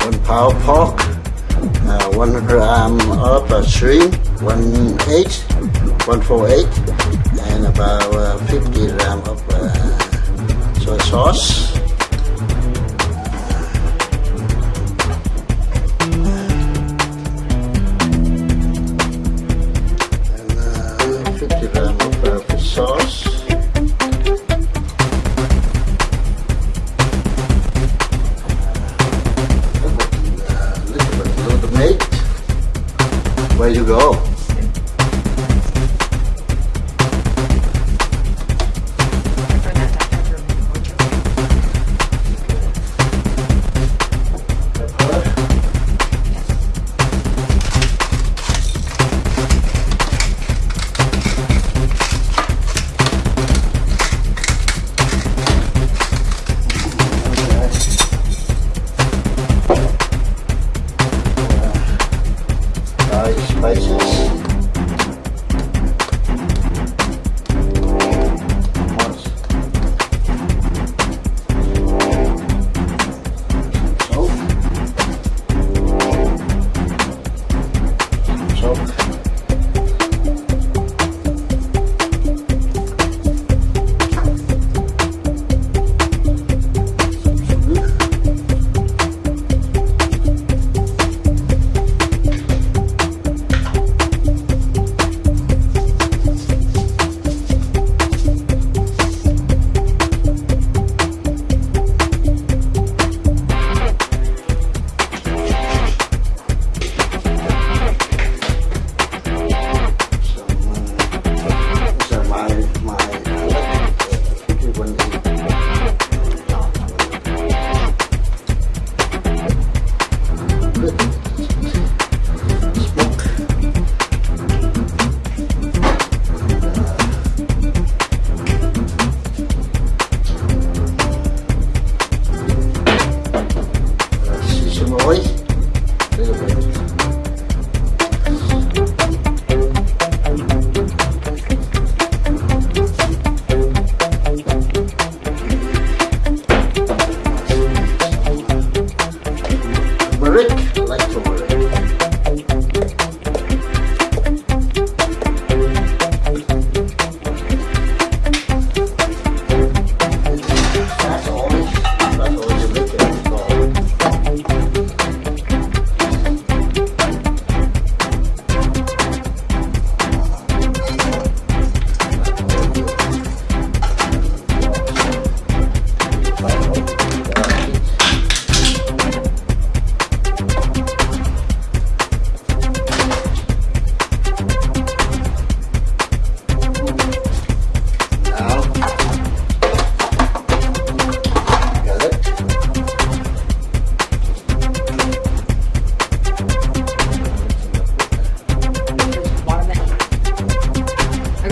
One pound pork, uh, 1 gram of uh, shrimp, one eight, one four eight, 148, and about uh, 50 gram of uh, soy sauce.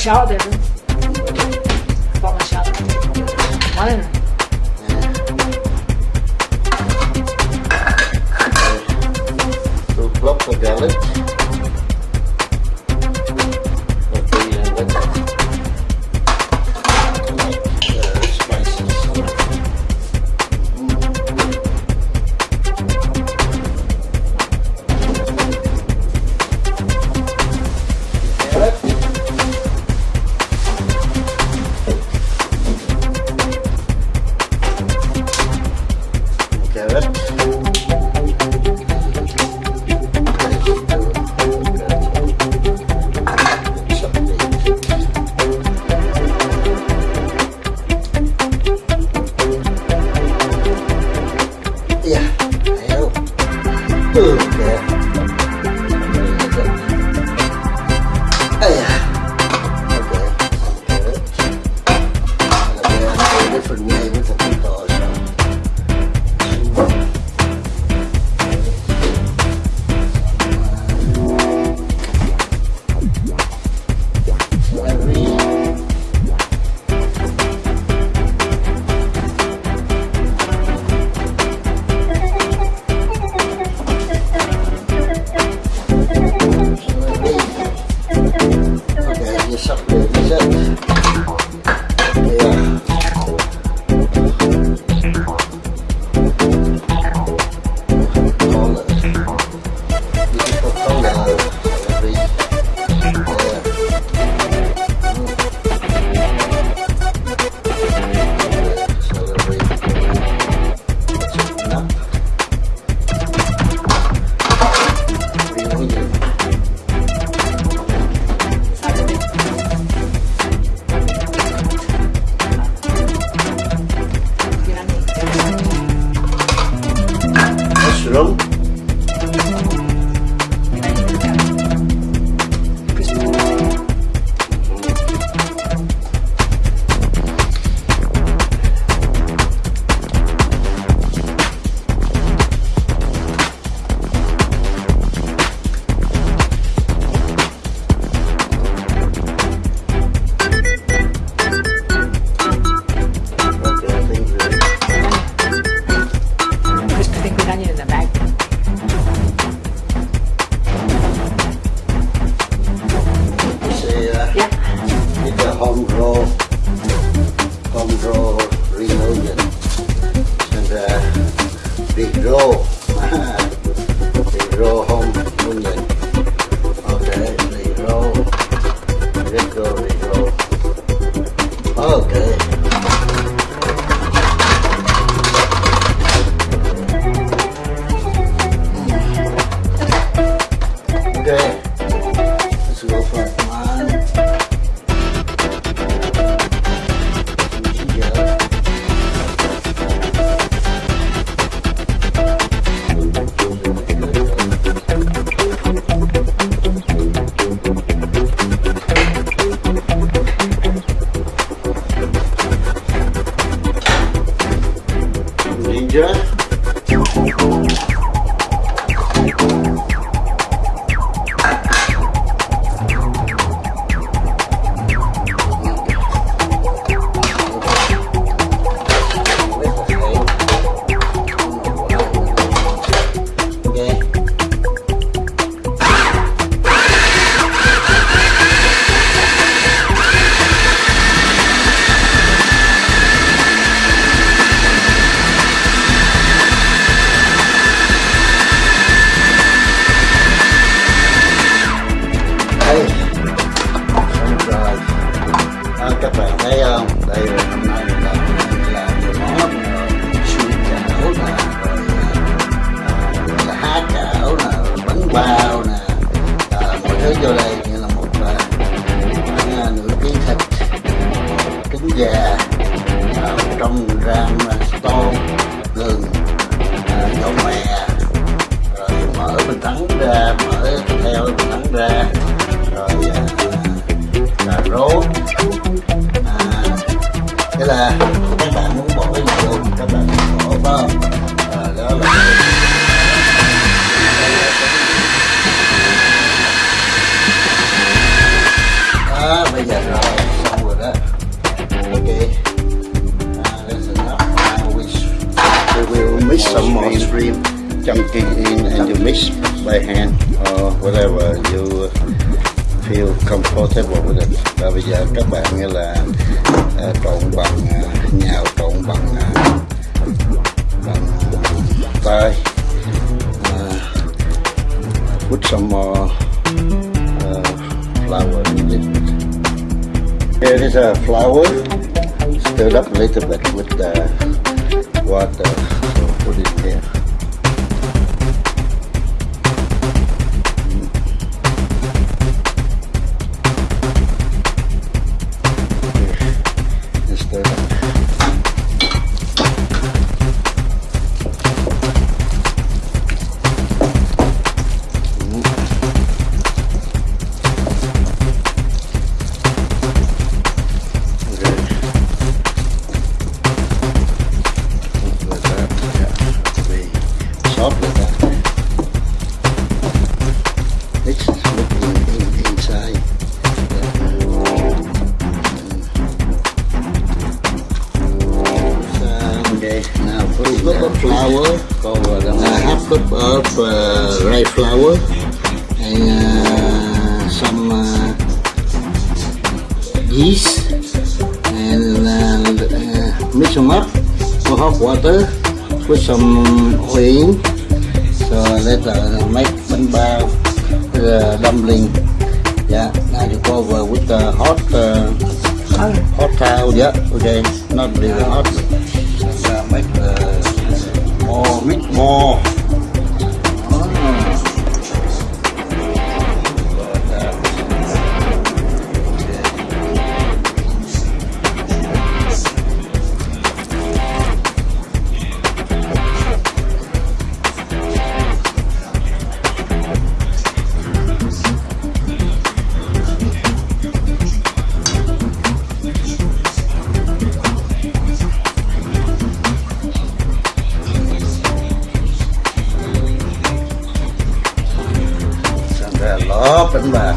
machado, viu? Pau machado. Mano. Thank you. Mình trắng ra, mở theo mình trắng ra, rồi à, cà rốt, à, thế là các bạn muốn bỏ cái gì luôn các bạn bỏ phải không? À, đó là đó bây giờ rồi xong rồi đó ok we will mix some more shrimp chunking in and you mix by hand or whatever you feel comfortable with it và bây giờ các bạn như là uh, trộn bằng à, uh, nhào trộn bằng uh, bằng tay uh, put some more uh, flour in it here is a flour stirred up a little bit with the water so put it Here. Cover the uh, half cup of uh, rye flour, and uh, some uh, yeast, and uh, uh, mix them up with hot water, put some oil, so let uh, make bánh bao, the dumpling. Yeah, now you cover with the hot uh, hot towel. Yeah, okay, not really hot. But, uh, make uh, more more, bit more. up and.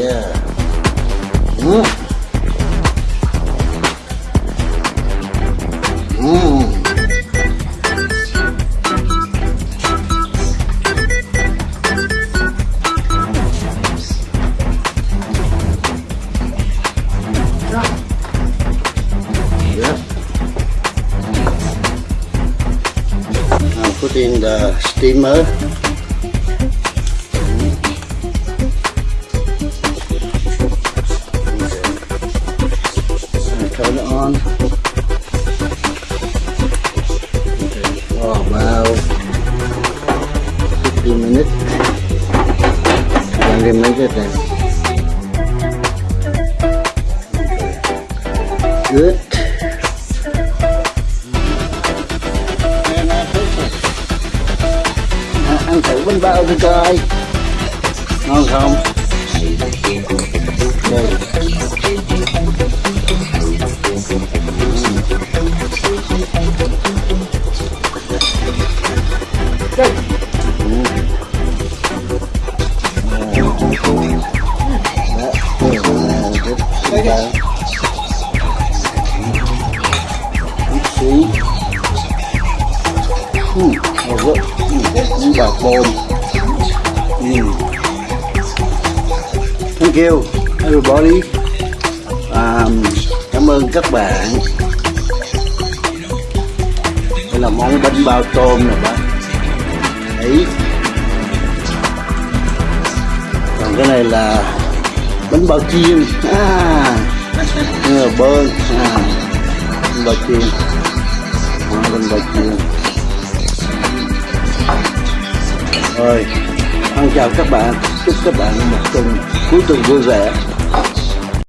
Yeah. Mm. On. Everybody. Um, cảm ơn các bạn. Đây là món bánh bao tôm nè bạn. Đấy. Còn cái này là bánh bao chiên à, bơn à, bánh bao chiên à, bánh bao chiên rồi ăn chào các bạn chúc các bạn một tuần cuối tuần vui vẻ